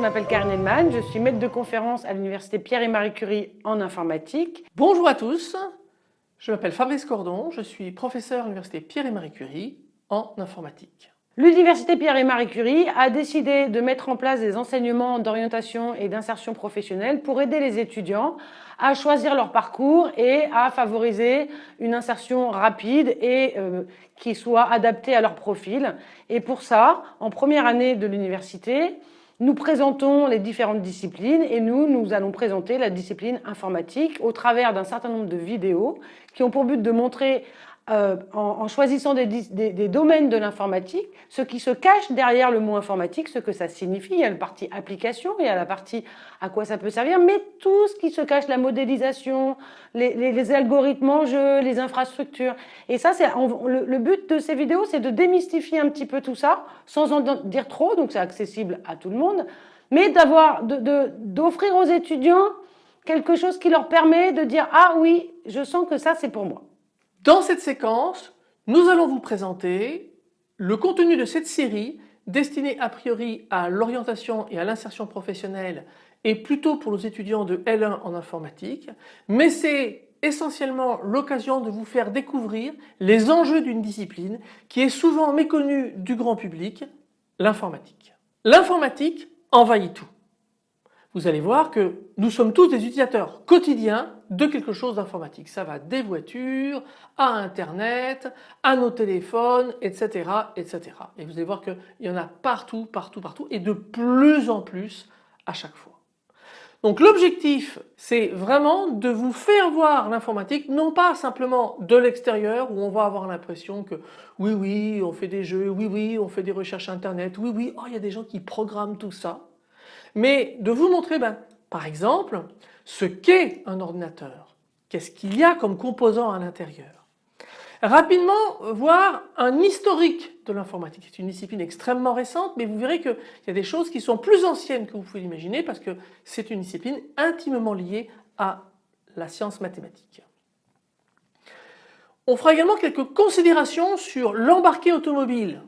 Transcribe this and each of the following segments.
m'appelle Karine Edman, je suis maître de conférence à l'université Pierre et Marie Curie en informatique. Bonjour à tous, je m'appelle Fabrice Cordon, je suis professeur à l'université Pierre et Marie Curie en informatique. L'université Pierre et Marie Curie a décidé de mettre en place des enseignements d'orientation et d'insertion professionnelle pour aider les étudiants à choisir leur parcours et à favoriser une insertion rapide et euh, qui soit adaptée à leur profil. Et pour ça, en première année de l'université, nous présentons les différentes disciplines et nous, nous allons présenter la discipline informatique au travers d'un certain nombre de vidéos qui ont pour but de montrer euh, en, choisissant des, domaines de l'informatique, ce qui se cache derrière le mot informatique, ce que ça signifie. Il y a la partie application, il y a la partie à quoi ça peut servir, mais tout ce qui se cache, la modélisation, les, algorithmes en jeu, les infrastructures. Et ça, c'est le, but de ces vidéos, c'est de démystifier un petit peu tout ça, sans en dire trop, donc c'est accessible à tout le monde, mais d'avoir, d'offrir aux étudiants quelque chose qui leur permet de dire « Ah oui, je sens que ça, c'est pour moi ». Dans cette séquence, nous allons vous présenter le contenu de cette série destinée a priori à l'orientation et à l'insertion professionnelle et plutôt pour les étudiants de L1 en informatique, mais c'est essentiellement l'occasion de vous faire découvrir les enjeux d'une discipline qui est souvent méconnue du grand public, l'informatique. L'informatique envahit tout vous allez voir que nous sommes tous des utilisateurs quotidiens de quelque chose d'informatique. Ça va des voitures, à Internet, à nos téléphones, etc. etc. Et vous allez voir qu'il y en a partout, partout, partout et de plus en plus à chaque fois. Donc l'objectif c'est vraiment de vous faire voir l'informatique non pas simplement de l'extérieur où on va avoir l'impression que oui oui on fait des jeux, oui oui on fait des recherches internet, oui oui oh, il y a des gens qui programment tout ça mais de vous montrer ben, par exemple ce qu'est un ordinateur, qu'est-ce qu'il y a comme composants à l'intérieur. Rapidement voir un historique de l'informatique. C'est une discipline extrêmement récente mais vous verrez qu'il y a des choses qui sont plus anciennes que vous pouvez l'imaginer parce que c'est une discipline intimement liée à la science mathématique. On fera également quelques considérations sur l'embarqué automobile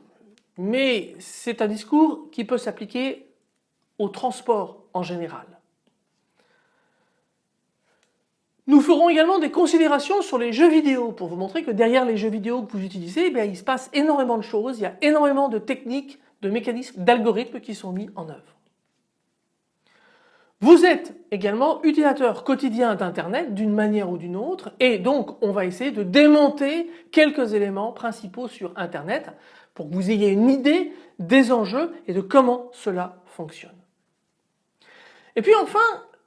mais c'est un discours qui peut s'appliquer au transport en général. Nous ferons également des considérations sur les jeux vidéo pour vous montrer que derrière les jeux vidéo que vous utilisez, eh il se passe énormément de choses, il y a énormément de techniques, de mécanismes, d'algorithmes qui sont mis en œuvre. Vous êtes également utilisateur quotidien d'Internet d'une manière ou d'une autre et donc on va essayer de démonter quelques éléments principaux sur Internet pour que vous ayez une idée des enjeux et de comment cela fonctionne. Et puis enfin,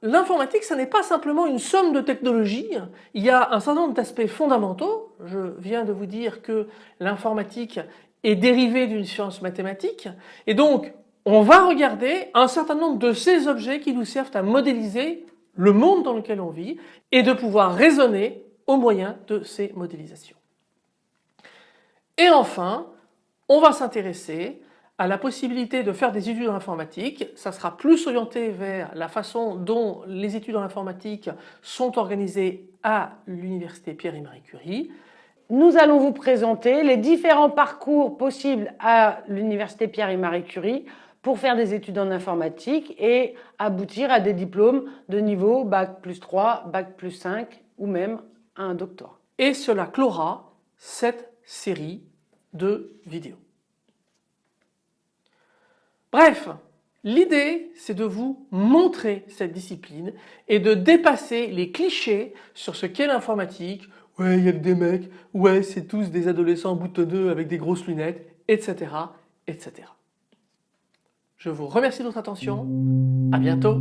l'informatique, ce n'est pas simplement une somme de technologies, il y a un certain nombre d'aspects fondamentaux. Je viens de vous dire que l'informatique est dérivée d'une science mathématique et donc on va regarder un certain nombre de ces objets qui nous servent à modéliser le monde dans lequel on vit et de pouvoir raisonner au moyen de ces modélisations. Et enfin, on va s'intéresser à la possibilité de faire des études en informatique. Ça sera plus orienté vers la façon dont les études en informatique sont organisées à l'université Pierre et Marie Curie. Nous allons vous présenter les différents parcours possibles à l'université Pierre et Marie Curie pour faire des études en informatique et aboutir à des diplômes de niveau Bac plus 3, Bac plus 5 ou même à un doctorat. Et cela clora cette série de vidéos. Bref, l'idée c'est de vous montrer cette discipline et de dépasser les clichés sur ce qu'est l'informatique. Ouais, il y a des mecs, ouais, c'est tous des adolescents boutonneux avec des grosses lunettes, etc. etc. Je vous remercie de votre attention, à bientôt